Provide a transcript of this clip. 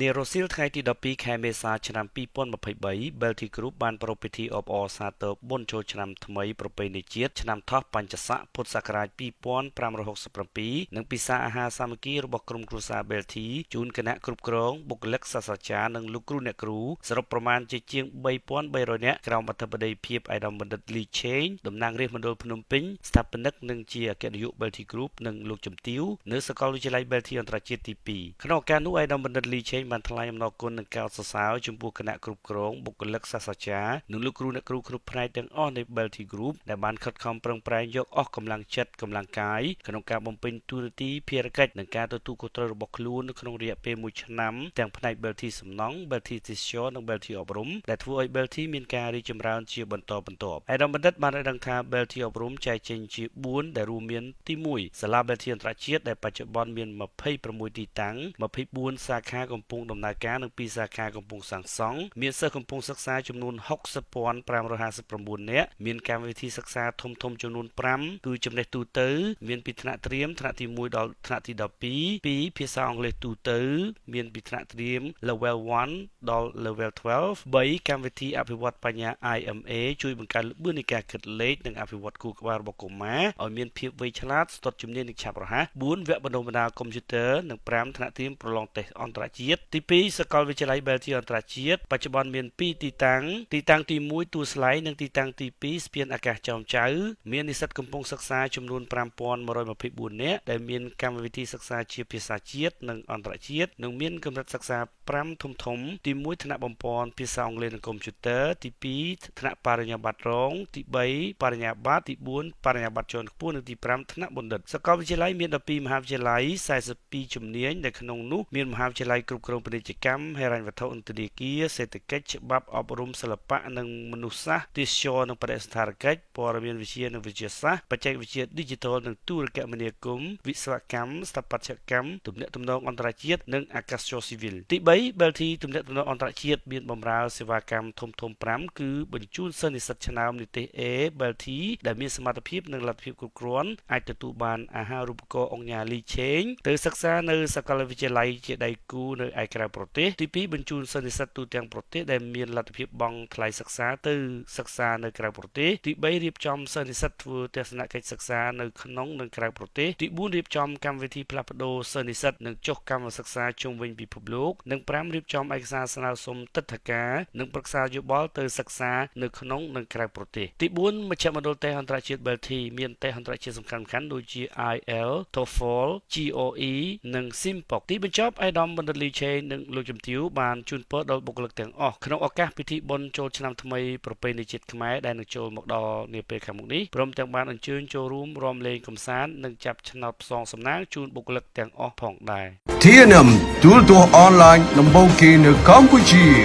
នារសៀលថ្ងៃទី12ខែមេសាឆ្នាំ2023 Belty Group បានប្រារព្ធពិធីអបអរសាទរបុណ្យចូលឆ្នាំថ្មីប្រពៃណីជាតិឆ្នាំថោះបញ្ញស័កពុទ្ធសករាជ2567និងពិសាអាហារសាមគ្គីរបស់ក្រុមគ្រួសារ Belty ជូនគណៈគ្រប់គ្រងបុគ្គលិកសាស្ត្រាចារ្យនិងលោកគ្រូអ្នកគ្រូសរុបប្រមាណជាជាង3300នាក់ក្រោមអធិបតីភាពឯកឧត្តមបណ្ឌិត Lee Cheng តំណាងរាស្ត្រមណ្ឌលភ្នំពេញស្ថាបនិកនិងជាអគ្គនាយក Belty Group និងលោកជំទាវនៅសាកលវិទ្យាល័យ Belty អន្តរជាតិទី2ក្នុងឱកាសនោះឯកឧត្តមបណ្ឌិត Lee Cheng បានថ្លែងអំណរគុណនិងកោតសរសើរចំពោះគណៈគ្រប់គ្រងបុគ្គលិកសាស្ត្រាចារ្យនិងលោកគ្រូអ្នកគ្រូគ្រប់ផ្នែកទាំងអស់នៃ Belty Group ដែលបានខិតខំប្រឹងប្រែងយកអស់កម្លាំងចិត្តកម្លាំងកាយក្នុងការបំពេញតួនាទីភារកិច្ចនិងការទទួលខុសត្រូវរបស់ខ្លួននៅក្នុងរយៈពេល1ឆ្នាំទាំងផ្នែក Belty សំណង់ Belty Tisio និង Belty អប់រំដែលធ្វើឲ្យ Belty មានការរីកចម្រើនជាបន្តបន្ទាប់ឯកឧត្តមបណ្ឌិតបានឲ្យដឹងថា Belty អប់រំចែកចេញជា4ដែលរួមមានទី1សាលា Belty អន្តរជាតិដែលបច្ចុប្បន្នមាន26ទីតាំង24សាខាកំពុងដំណើរការនិង2សាខាកំពុងសាងសង់មានសិស្សកំពុងសិក្សាចំនួន60,559នាក់មានកម្មវិធីសិក្សាធំធំចំនួន5គឺចំណេះទូទៅ មានពីថ្នាក់ត្រៀមថ្នាក់ទី1ដល់ថ្នាក់ទី12 2ភាសាអង់គ្លេសទូទៅ មានពីថ្នាក់ត្រៀម level 1ដល់ level 12 3កម្មវិធីអភិវឌ្ឍបញ្ញា IMA ជួយបង្កើនល្បឿននៃការគិតលេខនិងអភិវឌ្ឍគូក្បាលរបស់កុមារឲ្យមានភាពវៃឆ្លាតស្ទាត់ជំនាញនិងឆាប់រហ័ស4វគ្គបណ្ដុះបណ្ដាលកុំព្យូទ័រនិង5ថ្នាក់ត្រៀមប្រឡងតេស្តអន្តរជាតិទី2សាកលវិទ្យាល័យ Belty អន្តរជាតិបច្ចុប្បន្នមាន2ទីតាំងទីតាំងទី1ទួលស្លែងនិងទីតាំងទី2ស្ពានអាកាសចោមចៅមាននិស្សិតកំពុងសិក្សាចំនួន5124នាក់ដែលមានកម្មវិធីសិក្សាជាភាសាជាតិនិងអន្តរជាតិនិងមានកម្រិតសិក្សា5ធំធំទី1ថ្នាក់បំពន់ភាសាអង់គ្លេសនិងកុំព្យូទ័រទី2ថ្នាក់បរិញ្ញាបត្ររង ទី3បរិញ្ញាបត្រទី4បរិញ្ញាបត្រជាន់ខ្ពស់និងទី5ថ្នាក់បណ្ឌិតសាកលវិទ្យាល័យមាន12មហាវិទ្យាល័យ42ជំនាញដែលក្នុងនោះមានមហាវិទ្យាល័យគ្រប់គ្រងពាណិជ្ជកម្មហិរញ្ញវត្ថុអន្តរជាតិសេដ្ឋកិច្ចច្បាប់អប់រំសិល្បៈនិងមនុស្សសាស្ត្រទេសចរនិងបដិសណ្ឋារកិច្ចព័ត៌មានវិទ្យានិងវិទ្យាសាស្ត្របច្ចេកវិទ្យា Digital និងទូរគមនាគមន៍វិស្វកម្មស្ថាបត្យកម្មទំនាក់ទំនងអន្តរជាតិនិងអាកាសចរស៊ីវិលទី3 Belty ទំនាក់ទំនងអន្តរជាតិមានបម្រើសេវាកម្មធំធំ5គឺបញ្ជូនសិស្សនិស្សិតឆ្នើមនិទេស A Belty ដែលមានសមត្ថភាពនិងលទ្ធភាពគ្រប់គ្រាន់អាចទទួលបានអាហារូបករណ៍អង្គញាលីឆេងទៅសិក្សានៅសាកលវិទ្យាល័យជាដៃគូនៅឯក្រៅប្រទេសទី2បញ្ជូនសិស្សនិស្សិតទូទាំងប្រទេសដែលមានលទ្ធភាពបង់ថ្លៃសិក្សាទៅសិក្សានៅក្រៅប្រទេសទី3រៀបចំសិស្សនិស្សិតធ្វើទស្សនកិច្ចសិក្សានៅក្នុងនិងក្រៅប្រទេសទី4រៀបចំកម្មវិធីផ្លាស់ប្ដូរសិស្សនិស្សិតនិងចុះកម្មសិក្សាជុំវិញពិភពលោកនិង5រៀបចំឯកសារស្នើសុំទិដ្ឋាការនិងប្រឹក្សាយោបល់ទៅសិក្សានៅក្នុងនិងក្រៅប្រទេសទី4មជ្ឈមណ្ឌលតេស្តអន្តរជាតិ Belty មានតេស្តអន្តរជាតិសំខាន់ៗដូចជា IL TOEFL GOE និង SIMPOC ទីបញ្ចប់អេដាមបណ្ឌិតលីឆេនិងលោកជំទាវបានជូនពរដល់បុគ្គលិកទាំងអស់ក្នុងឱកាសពិធីបុណ្យចូលឆ្នាំថ្មីប្រពៃណីជាតិខ្មែរដែលនឹងចូលមកដល់នាពេលខាងមុខនេះព្រមទាំងបានអញ្ជើញចូលរួមរាំលេងកម្សាន្តនិងចាប់ឆ្នោតផ្សងសំណាងជូនបុគ្គលិកទាំងអស់ផងដែរ TNM ទូរទស្សន៍អនឡាញដំបូងគេនៅកម្ពុជា